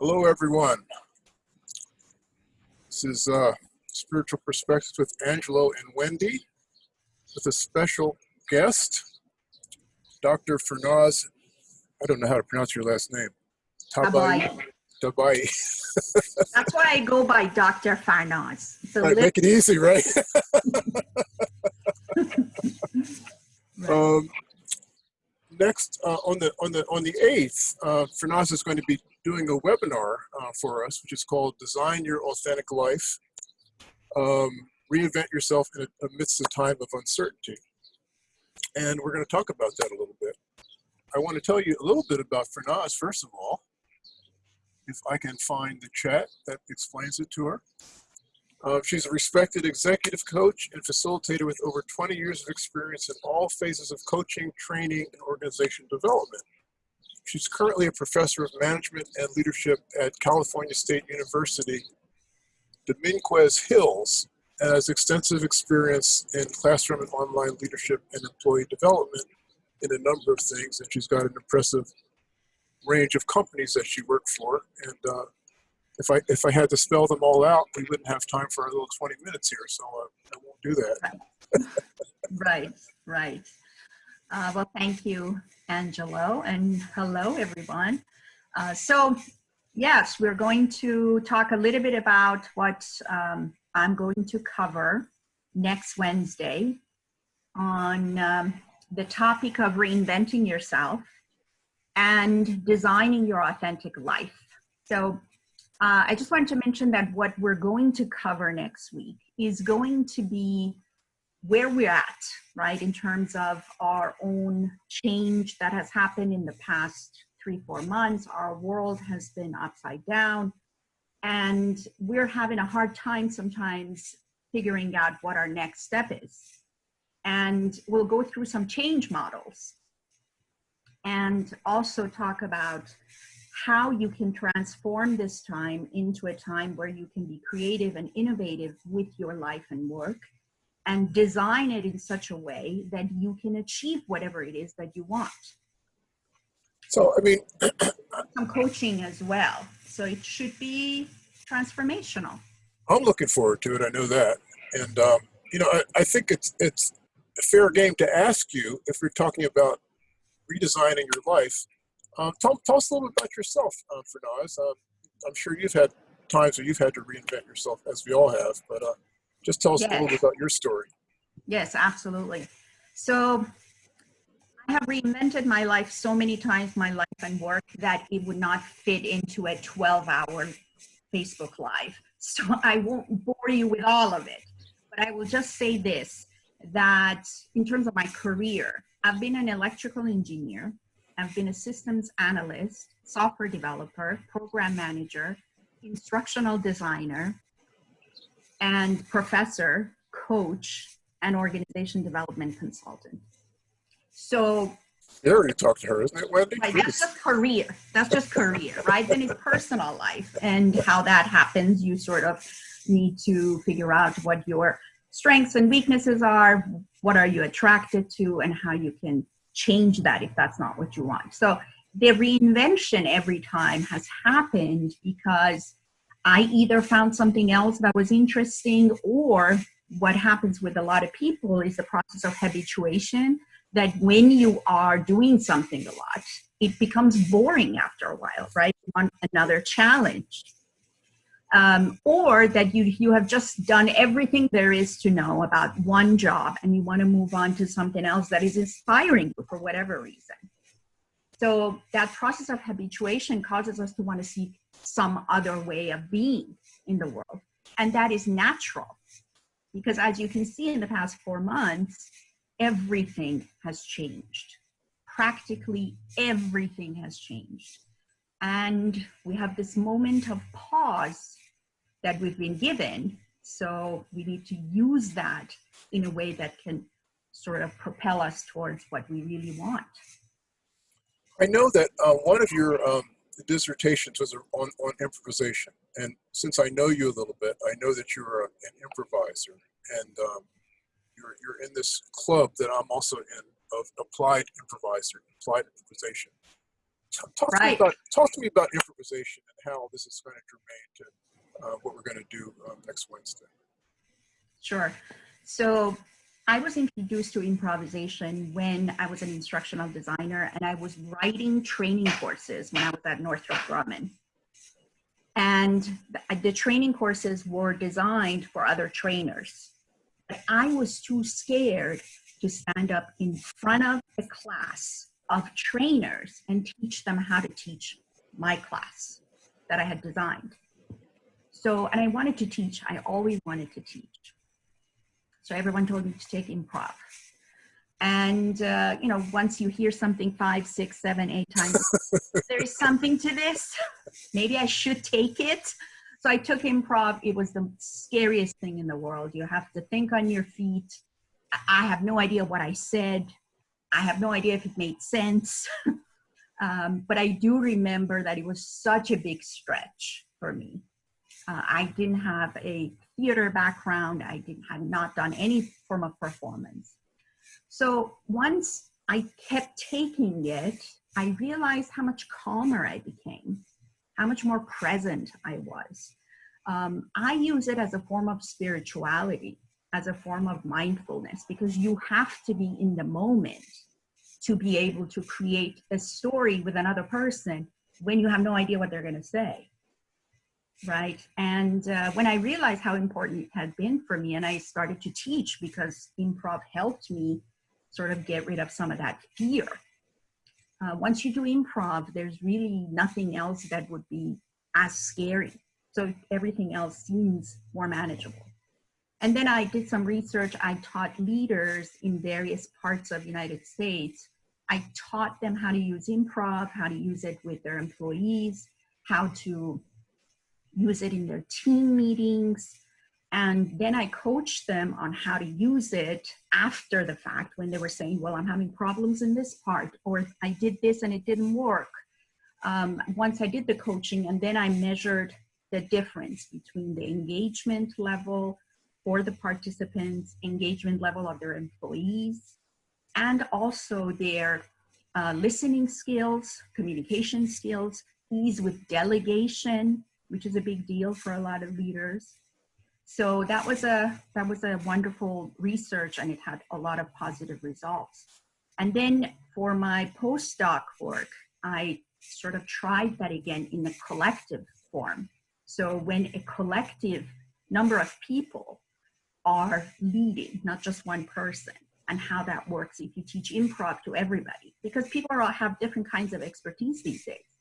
Hello, everyone. This is uh, Spiritual Perspectives with Angelo and Wendy, with a special guest, Dr. Farnaz. I don't know how to pronounce your last name. Tabaee. Tabaee. That's why I go by Dr. Farnaz. A Right, make it easy, right? Right. Um, next, uh, on the on the on the eighth, uh, Farnaz is going to be doing a webinar uh, for us, which is called "Design Your Authentic Life." Um, reinvent yourself in a, amidst a time of uncertainty, and we're going to talk about that a little bit. I want to tell you a little bit about Farnaz first of all. If I can find the chat that explains it to her. Uh, she's a respected executive coach and facilitator with over 20 years of experience in all phases of coaching, training, and organization development. She's currently a professor of management and leadership at California State University, Dominguez Hills, and has extensive experience in classroom and online leadership and employee development in a number of things. And she's got an impressive range of companies that she worked for. And uh, if I if I had to spell them all out, we wouldn't have time for our little 20 minutes here. So uh, I won't do that. Right, right. Uh, well, thank you, Angelo, and hello, everyone. Uh, so, yes, we're going to talk a little bit about what um, I'm going to cover next Wednesday on um, the topic of reinventing yourself and designing your authentic life. So, uh, I just wanted to mention that what we're going to cover next week is going to be where we're at, right, in terms of our own change that has happened in the past three, four months. Our world has been upside down, and we're having a hard time sometimes figuring out what our next step is. And we'll go through some change models and also talk about how you can transform this time into a time where you can be creative and innovative with your life and work and design it in such a way that you can achieve whatever it is that you want. So I mean, Some coaching as well. So it should be transformational. I'm looking forward to it. I know that, and um, you know, I, I think it's it's a fair game to ask you if we're talking about redesigning your life. Um, tell, tell us a little bit about yourself, uh, Farnaz. Uh, I'm sure you've had times where you've had to reinvent yourself, as we all have. But uh, just tell us a little bit about your story. Yes, absolutely. So I have reinvented my life so many times, my life and work, that it would not fit into a 12 hour Facebook Live. So I won't bore you with all of it. But I will just say this that in terms of my career, I've been an electrical engineer, I've been a systems analyst, software developer, program manager, instructional designer, and professor, coach, and organization development consultant. So You already talked to her, isn't it, Wendy? right, that's just career. That's just career, right? Then it's personal life and how that happens. You sort of need to figure out what your strengths and weaknesses are, what are you attracted to, and how you can change that if that's not what you want. So the reinvention every time has happened because I either found something else that was interesting or what happens with a lot of people is the process of habituation that when you are doing something a lot, it becomes boring after a while, right? You want another challenge. Um, or that you, you have just done everything there is to know about one job and you want to move on to something else that is inspiring you for whatever reason. So that process of habituation causes us to want to seek some other way of being in the world. And that is natural because as you can see in the past four months, everything has changed. Practically everything has changed. And we have this moment of pause that we've been given. So we need to use that in a way that can sort of propel us towards what we really want. I know that uh, one of your um, dissertations was on, on improvisation. And since I know you a little bit, I know that you're a, an improviser. And um, you're, you're in this club that I'm also in of applied improviser, applied improvisation. Talk to me about talk to me about improvisation and how this is going to germane to uh, what we're going to do um, next Wednesday. Sure. So I was introduced to improvisation when I was an instructional designer and I was writing training courses when I was at Northrop Grumman. And the, training courses were designed for other trainers. But I was too scared to stand up in front of a class of trainers and teach them how to teach my class that I had designed. So, and I wanted to teach, I always wanted to teach. So everyone told me to take improv. And, uh, you know, once you hear something five, six, seven, eight times, there is something to this. Maybe I should take it. So I took improv. It was the scariest thing in the world. You have to think on your feet. I- I have no idea what I said. I have no idea if it made sense. um, but I do remember that it was such a big stretch for me. Uh, I didn't have a theater background. I didn't had not done any form of performance. So once I kept taking it, I realized how much calmer I became, how much more present I was. Um, I use it as a form of spirituality, as a form of mindfulness, because you have to be in the moment to be able to create a story with another person when you have no idea what they're going to say right? And uh, when I realized how important it had been for me, and I started to teach because improv helped me sort of get rid of some of that fear. Uh, once you do improv, there's really nothing else that would be as scary. So everything else seems more manageable. And then I did some research. I taught leaders in various parts of the United States. I taught them how to use improv, how to use it with their employees, how to use it in their team meetings. And then I coached them on how to use it after the fact when they were saying, well, I'm having problems in this part, or I did this and it didn't work. Um, once I did the coaching, and then I measured the difference between the engagement level for the participants, engagement level of their employees, and also their uh, listening skills, communication skills, ease with delegation, which is a big deal for a lot of leaders. So that was a that was a wonderful research, and it had a lot of positive results. And then for my postdoc work, I sort of tried that again in the collective form. So when a collective number of people are leading, not just one person, and how that works if you teach improv to everybody, because people are, all have different kinds of expertise these days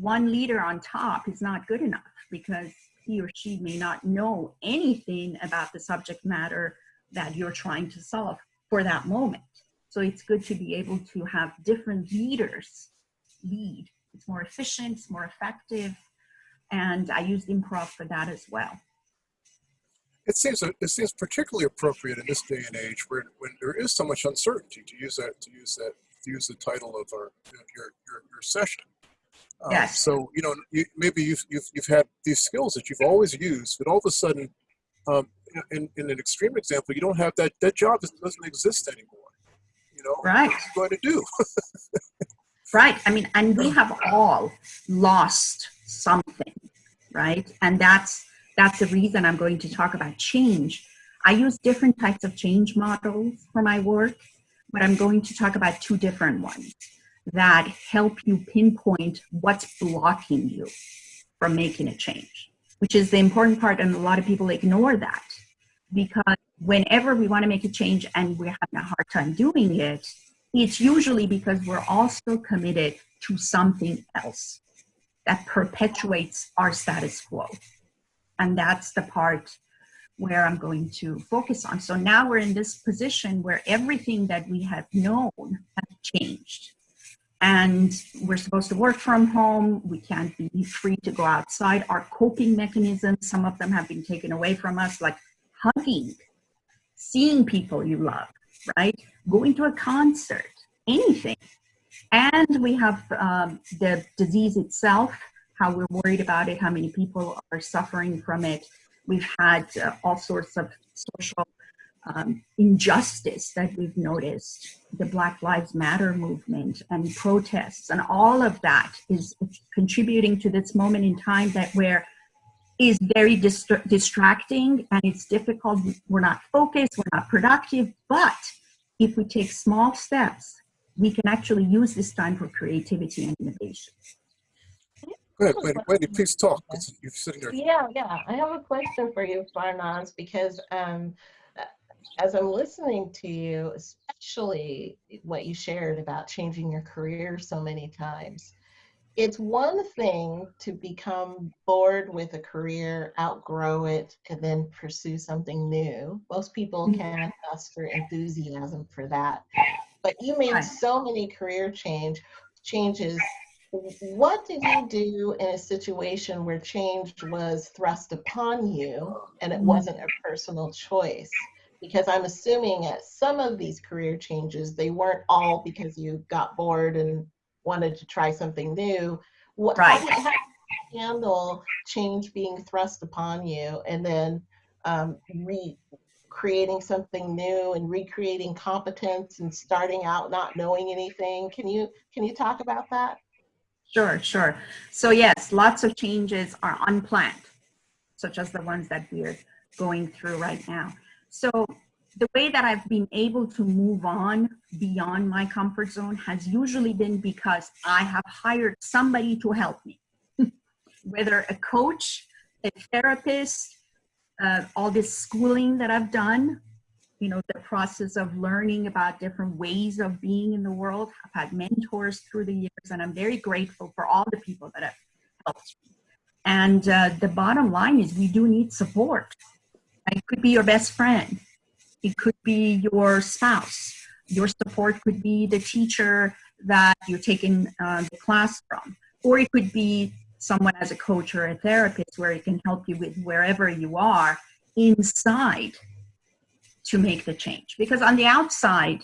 one leader on top is not good enough because he or she may not know anything about the subject matter that you're trying to solve for that moment. So it's good to be able to have different leaders lead. It's more efficient, it's more effective, and I used improv for that as well. It seems it seems particularly appropriate in this day and age where when there is so much uncertainty to use that to use that to use the title of our your your, your session. Um, Yes. so you know, you, maybe you've, you've you've had these skills that you've always used, but all of a sudden, um, in, in an extreme example, you don't have that that job doesn't, doesn't exist anymore. You know, Right. what are you going to do? Right. I mean, and we have all lost something, right? And that's that's the reason I'm going to talk about change. I use different types of change models for my work, but I'm going to talk about two different ones that help you pinpoint what's blocking you from making a change, which is the important part. And a lot of people ignore that because whenever we want to make a change and we're having a hard time doing it, it's usually because we're also committed to something else that perpetuates our status quo. And that's the part where I'm going to focus on. So now we're in this position where everything that we have known has changed. And we're supposed to work from home. We can't be free to go outside. Our coping mechanisms, some of them have been taken away from us, like hugging, seeing people you love, right? Going to a concert, anything. And we have um, the disease itself, how we're worried about it, how many people are suffering from it. We've had uh, all sorts of social um, injustice that we've noticed, the Black Lives Matter movement and protests, and all of that is contributing to this moment in time that where is very distra distracting and it's difficult. We're not focused, we're not productive, but if we take small steps, we can actually use this time for creativity and innovation. Go ahead, Wendy, Wendy please talk. You're sitting there. Yeah, yeah. I have a question for you, Farnaz, because um, as I'm listening to you, especially what you shared about changing your career so many times, it's one thing to become bored with a career, outgrow it, and then pursue something new. Most people Mm-hmm. can't muster enthusiasm for that. But you made so many career change changes. What did you do in a situation where change was thrust upon you and it Mhm. wasn't a personal choice? Because I'm assuming at some of these career changes, they weren't all because you got bored and wanted to try something new. What, how Right. how you handle change being thrust upon you and then um, re creating something new and recreating competence and starting out not knowing anything? Can you can you talk about that? Sure, sure. So yes, lots of changes are unplanned, such as the ones that we're going through right now. So the way that I've been able to move on beyond my comfort zone has usually been because I have hired somebody to help me, whether a coach, a therapist, uh, all this schooling that I've done, you know, the process of learning about different ways of being in the world. I've had mentors through the years, and I'm very grateful for all the people that have helped me. And uh, the bottom line is we do need support. It could be your best friend. It could be your spouse. Your support could be the teacher that you're taking uh, the class from. Or it could be someone as a coach or a therapist where it can help you with wherever you are inside to make the change. Because on the outside,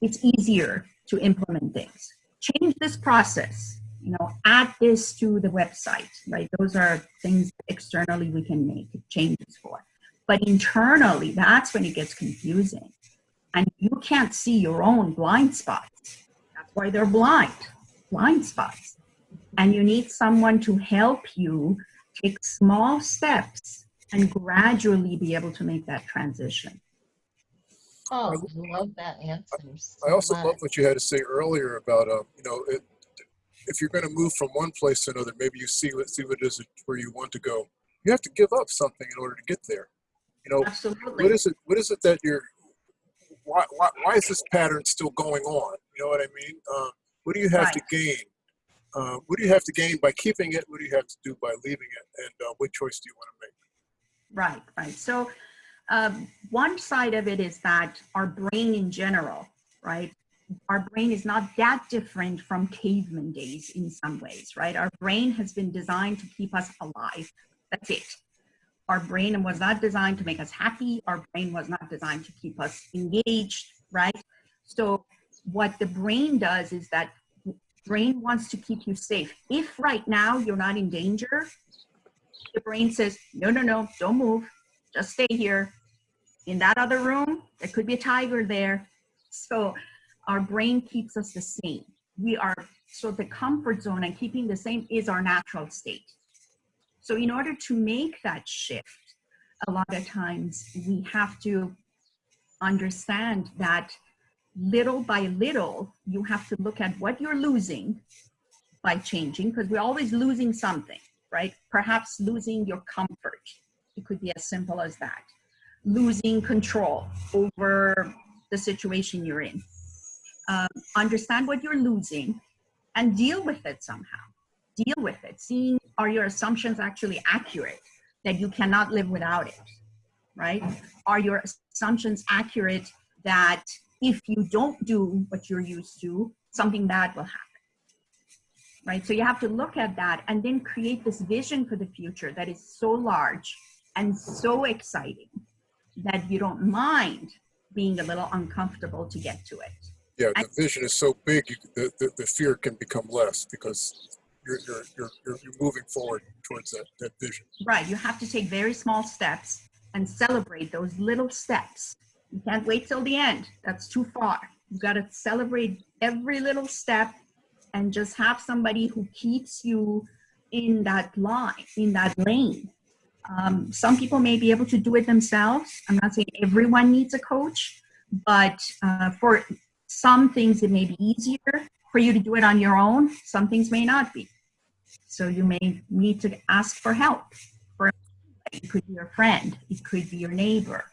it's easier to implement things. Change this process, you know, add this to the website, right? Those are things externally we can make changes for. But internally, that's when it gets confusing. And you can't see your own blind spots. That's why they're blind, blind spots. And you need someone to help you take small steps and gradually be able to make that transition. Oh, I love that answer. so I also much. love what you had to say earlier about, um, you know, it, if you're going to move from one place to another, maybe you see what see what it is where you want to go. You have to give up something in order to get there. You know, Absolutely. what is it? What is it that you're? Why why, why is this pattern still going on? You know what I mean? Um, what do you have to gain? Uh, what do you have to gain by keeping it? What do you have to do by leaving it? And uh, what choice do you want to make? Right, right. So um, one side of it is that our brain in general, right? Our brain is not that different from caveman days in some ways, right? Our brain has been designed to keep us alive. That's it. Our brain was not designed to make us happy. Our brain was not designed to keep us engaged, right? So what the brain does is that brain wants to keep you safe. If right now you're not in danger, the brain says, no, no, no, don't move. Just stay here. In that other room, there could be a tiger there. So our brain keeps us the same. We are, so the comfort zone and keeping the same is our natural state. So in order to make that shift, a lot of times we have to understand that little by little, you have to look at what you're losing by changing, because we're always losing something, right? Perhaps losing your comfort. It could be as simple as that. Losing control over the situation you're in. Um, understand what you're losing and deal with it somehow. Deal with it. Seeing are your assumptions actually accurate that you cannot live without it, right? Are your assumptions accurate that if you don't do what you're used to, something bad will happen? Right? So you have to look at that and then create this vision for the future that is so large and so exciting that you don't mind being a little uncomfortable to get to it. Yeah, the vision is so big, you, the, the, the fear can become less because you're, you're, you're, you're, moving forward towards that, that vision. Right. You have to take very small steps and celebrate those little steps You can't wait till the end. That's too far. You've got to celebrate every little step and just have somebody who keeps you in that line, in that lane. Um, some people may be able to do it themselves. I'm not saying everyone needs a coach, but uh, for some things it may be easier for you to do it on your own. Some things may not be. So you may need to ask for help. For it could be your friend, it could be your neighbor.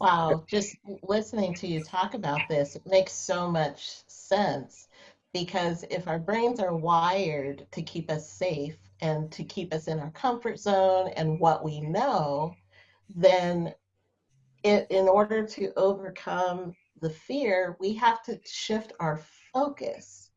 Wow, just listening to you talk about this, makes so much sense because if our brains are wired to keep us safe and to keep us in our comfort zone and what we know, then it, in order to overcome the fear, we have to shift our focus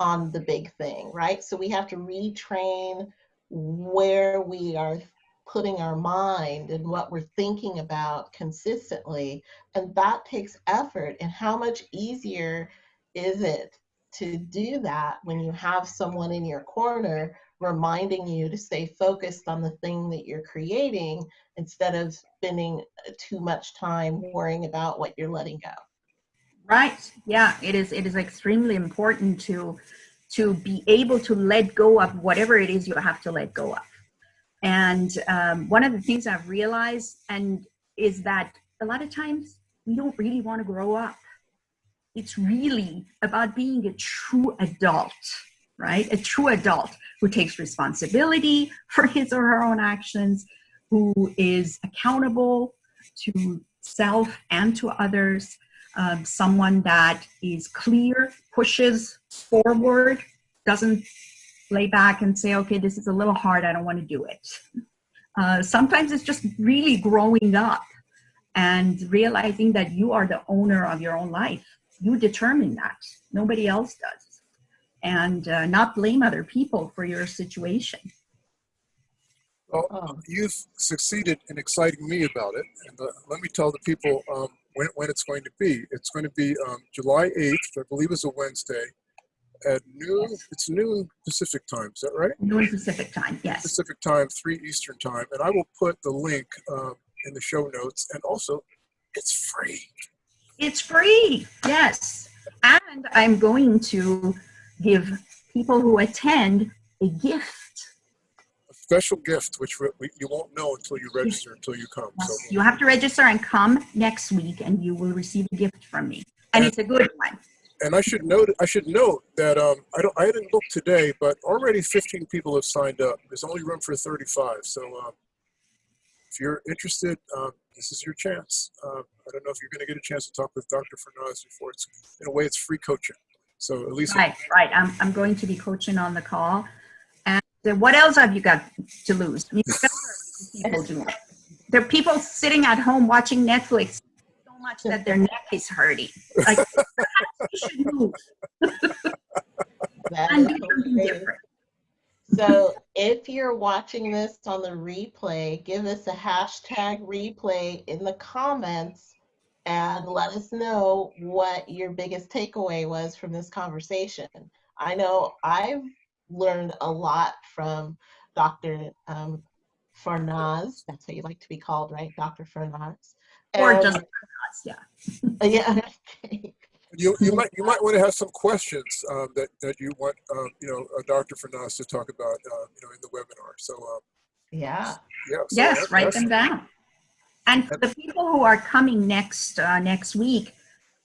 on the big thing, right? So we have to retrain where we are putting our mind and what we're thinking about consistently. And that takes effort. And how much easier is it to do that when you have someone in your corner reminding you to stay focused on the thing that you're creating instead of spending too much time worrying about what you're letting go? Right. Yeah, it is it is extremely important to to be able to let go of whatever it is you have to let go of. And um, one of the things I've realized and is that a lot of times we don't really want to grow up. It's really about being a true adult, right? A true adult who takes responsibility for his or her own actions, who is accountable to self and to others, um, someone that is clear, pushes forward, doesn't lay back and say, okay, this is a little hard, I don't want to do it. Uh, sometimes it's just really growing up and realizing that you are the owner of your own life. You determine that, nobody else does. And uh, not blame other people for your situation. Well, you've succeeded in exciting me about it. And uh, let me tell the people um, when, when it's going to be. It's going to be um, July 8th, I believe is a Wednesday, at noon. It's noon Pacific time. Is that right? Noon Pacific time, yes. Pacific time, 3 Eastern time. And I will put the link um, in the show notes. And also, it's free. It's free, yes. And I'm going to give people who attend a gift. Special gift, which we, we, you won't know until you register, until you come. So You have to register and come next week and you will receive a gift from me. And it's a good one. and I should note I should note that um, I don't I didn't look today, but already 15 people have signed up. There's only room for 35. So um, if you're interested, um, this is your chance. Uh, I don't know if you're going to get a chance to talk with Dr. Fernandez before. It's in a way it's free coaching. So at least Right, right. I'm, I'm going to be coaching on the call. And then what else have you got to lose? I mean, people do. There are people sitting at home watching Netflix so much that their neck is hurting. Like, you should move and do something different. So if you're watching this on the replay, give us a hashtag replay in the comments and let us know what your biggest takeaway was from this conversation. I know I've learned a lot from Dr. Um, Farnaz. That's how you like to be called, right? Dr. Farnaz. Or And- just, yeah. yeah. okay. you you might you might want to have some questions um, that that you want um, you know uh, Dr. Fernandez to talk about uh, you know in the webinar. So um, Yeah. yeah. So Yes, that- write them down. And for the people who are coming next uh, next week,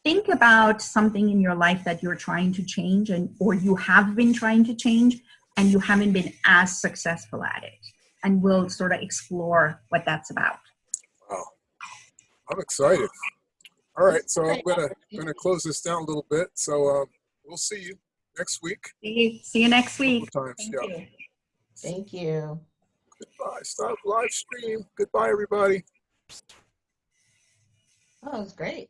think about something in your life that you're trying to change, and or you have been trying to change, and you haven't been as successful at it. And we'll sort of explore what that's about. Wow. I'm excited. All right, so I'm gonna gonna close this down a little bit. So um, we'll see you next week. See you, see you next week. Times, Thank yeah. you. Thank you. Goodbye. Stop live stream. Goodbye, everybody. Oh, it was great.